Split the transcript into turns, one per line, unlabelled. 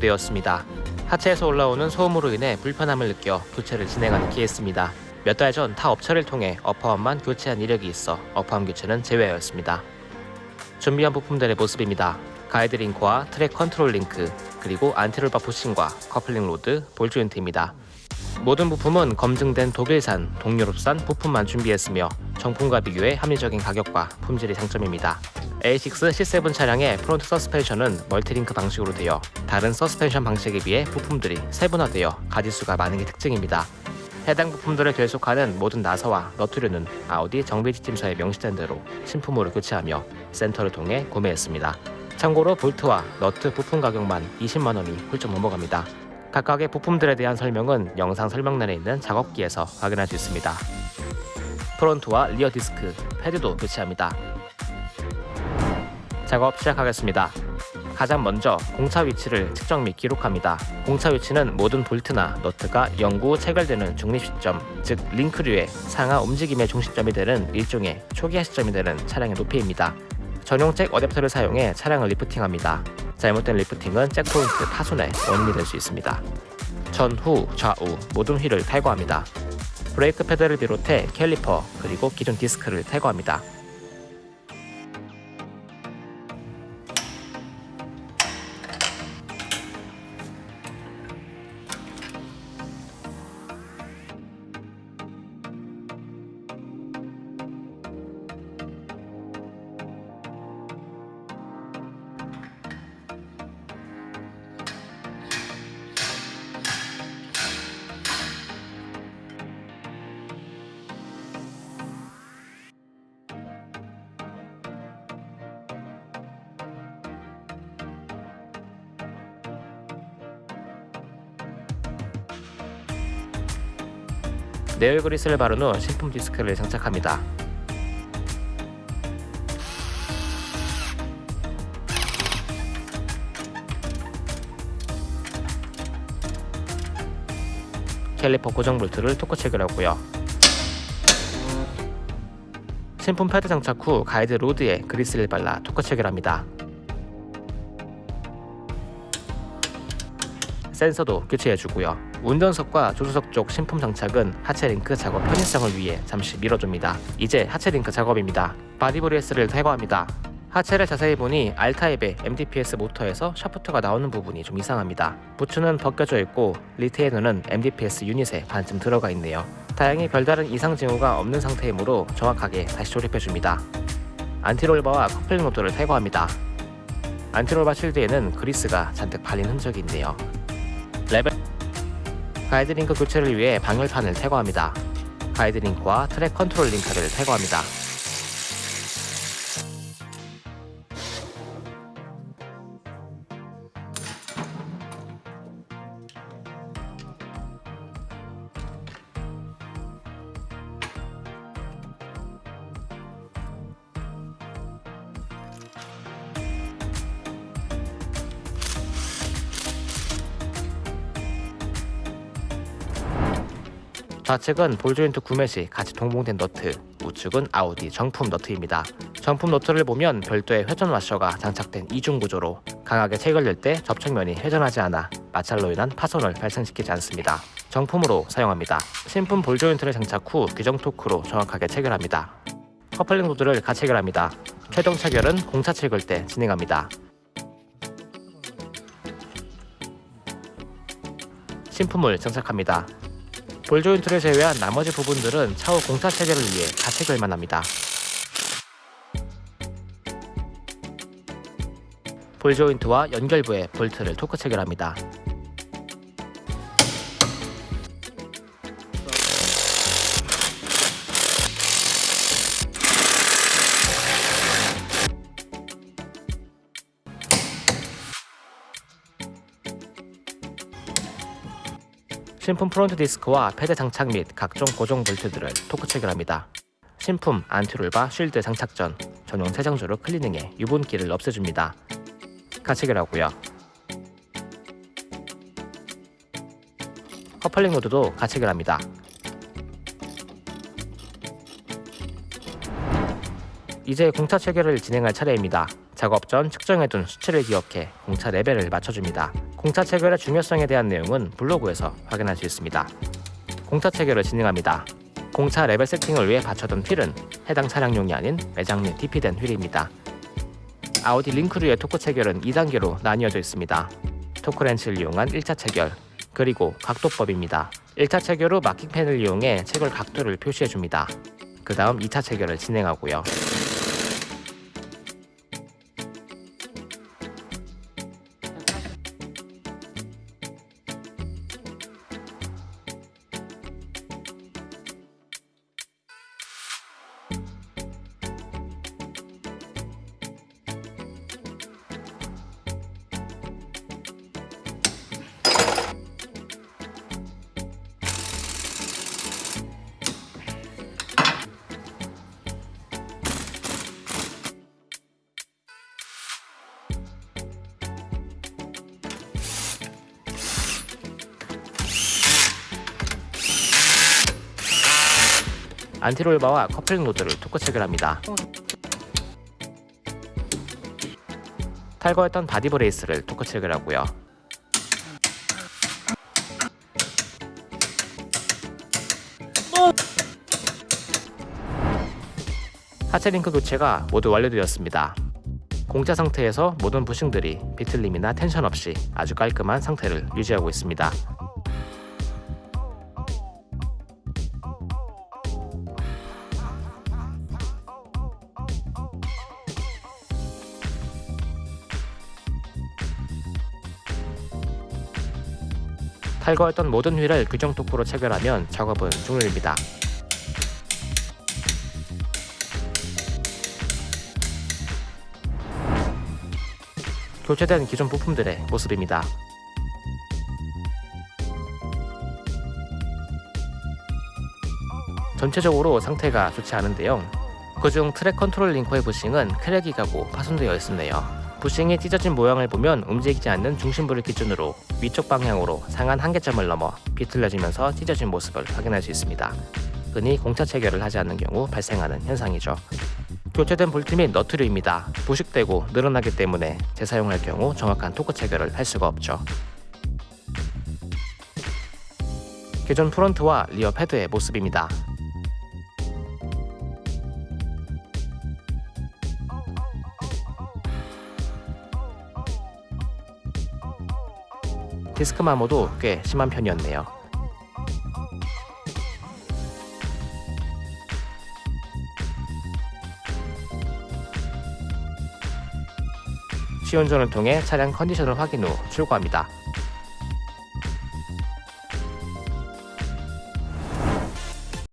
되었습니다. 하체에서 올라오는 소음으로 인해 불편함을 느껴 교체를 진행하는 케이스입니다. 몇 달 전 타 업체를 통해 upper arm만 교체한 이력이 있어 upper arm 교체는 제외하였습니다. 준비한 부품들의 모습입니다. guide link와 track control link, 그리고 anti-roll bar bushing과 coupling rod, ball joint입니다. 모든 부품은 검증된 독일산, 동유럽산 부품만 준비했으며 정품과 비교해 합리적인 가격과 품질이 장점입니다. A6 C7 차량의 프론트 서스펜션은 multi-link 방식으로 되어 다른 서스펜션 방식에 비해 부품들이 세분화되어 가지수가 많은 게 특징입니다. 해당 부품들을 결속하는 모든 나사와 너트류는 아우디 정비지침서에 명시된 대로 신품으로 교체하며 센터를 통해 구매했습니다. 참고로 볼트와 너트 부품 가격만 20만원이 훌쩍 넘어갑니다. 각각의 부품들에 대한 설명은 영상 설명란에 있는 작업기에서 확인할 수 있습니다. 프론트와 rear 디스크, 패드도 교체합니다. 작업 시작하겠습니다. 가장 먼저 공차 위치를 측정 및 기록합니다. 공차 위치는 모든 볼트나 너트가 영구 체결되는 중립 시점, 즉 링크류의 상하 움직임의 중심점이 되는 일종의 초기화 시점이 되는 차량의 높이입니다. 전용 잭 어댑터를 사용해 차량을 lifting합니다. 잘못된 lifting은 잭 포인트 파손의 원인이 될 수 있습니다. 전 후, 좌우 모든 휠을 탈거합니다. 브레이크 패드를 비롯해 캘리퍼 그리고 기존 디스크를 탈거합니다. 내열 그리스를 바른 후 신품 디스크를 장착합니다. 캘리퍼 고정 볼트를 토크 체결하고요. 신품 패드 장착 후 가이드 rod에 그리스를 발라 토크 체결합니다. 센서도 교체해주고요. 운전석과 조수석 쪽 신품 장착은 하체 링크 작업 편의성을 위해 잠시 미뤄줍니다. 이제 하체 링크 작업입니다. body brace를 탈거합니다. 하체를 자세히 보니 R type의 MDPS 모터에서 샤프트가 나오는 부분이 좀 이상합니다. 부츠는 벗겨져 있고 retainer는 MDPS 유닛에 반쯤 들어가 있네요. 다행히 별다른 이상 징후가 없는 상태이므로 정확하게 다시 조립해줍니다. anti-roll bar와 커플링 rod를 탈거합니다. anti-roll bar 실드에는 그리스가 잔뜩 발린 흔적이 있네요. 레벨 가이드링크 교체를 위해 방열판을 탈거합니다. 가이드링크와 트랙 컨트롤 링크를 탈거합니다. 좌측은 ball joint 구매 시 같이 동봉된 너트, 우측은 아우디 정품 너트입니다. 정품 너트를 보면 별도의 회전 와셔가 장착된 이중 구조로 강하게 체결될 때 접촉면이 회전하지 않아 마찰로 인한 파손을 발생시키지 않습니다. 정품으로 사용합니다. 신품 ball joint를 장착 후 규정 토크로 정확하게 체결합니다. 커플링 rod를 같이 체결합니다. 최종 체결은 공차 체결 때 진행합니다. 신품을 장착합니다. 볼 조인트를 제외한 나머지 부분들은 차후 공차 체결을 위해 가체결만 합니다. 볼 조인트와 연결부에 볼트를 토크 체결합니다. 신품 프론트 디스크와 패드 장착 및 각종 고정 볼트들을 토크 체결합니다. 신품 anti-roll bar 쉴드 장착 전 전용 세정제로 클리닝해 유분기를 없애줍니다. 가 체결하고요. 커플링 rod도 가 체결합니다. 이제 공차 체결을 진행할 차례입니다. 작업 전 측정해둔 수치를 기억해 공차 레벨을 맞춰줍니다. 공차 체결의 중요성에 대한 내용은 블로그에서 확인할 수 있습니다. 공차 체결을 진행합니다. 공차 레벨 세팅을 위해 받쳐둔 휠은 해당 차량용이 아닌 매장 내 DP된 휠입니다. 아우디 링크류의 토크 체결은 2단계로 나뉘어져 있습니다. 토크렌치를 이용한 1차 체결, 그리고 각도법입니다. 1차 체결 후 marking pen을 이용해 체결 각도를 표시해줍니다. 그 다음 2차 체결을 진행하고요. anti-roll bar와 커플링 rod를 토크 체결합니다. 탈거했던 body brace를 토크 체결하고요. 하체 링크 교체가 모두 완료되었습니다. 공차 상태에서 모든 bushing들이 비틀림이나 텐션 없이 아주 깔끔한 상태를 유지하고 있습니다. 탈거했던 모든 휠을 규정 토크로 체결하면 작업은 종료입니다. 교체된 기존 부품들의 모습입니다. 전체적으로 상태가 좋지 않은데요. 그중 트랙 컨트롤 링크의 bushing은 crack이 가고 파손되어 있었네요. bushing이 찢어진 모양을 보면 움직이지 않는 중심부를 기준으로 위쪽 방향으로 상한 한계점을 넘어 비틀려지면서 찢어진 모습을 확인할 수 있습니다. 흔히 공차 체결을 하지 않는 경우 발생하는 현상이죠. 교체된 볼트 및 너트류입니다. 부식되고 늘어나기 때문에 재사용할 경우 정확한 토크 체결을 할 수가 없죠. 기존 프론트와 rear 패드의 모습입니다. 디스크 마모도 꽤 심한 편이었네요. 시운전을 통해 차량 컨디션을 확인 후 출고합니다.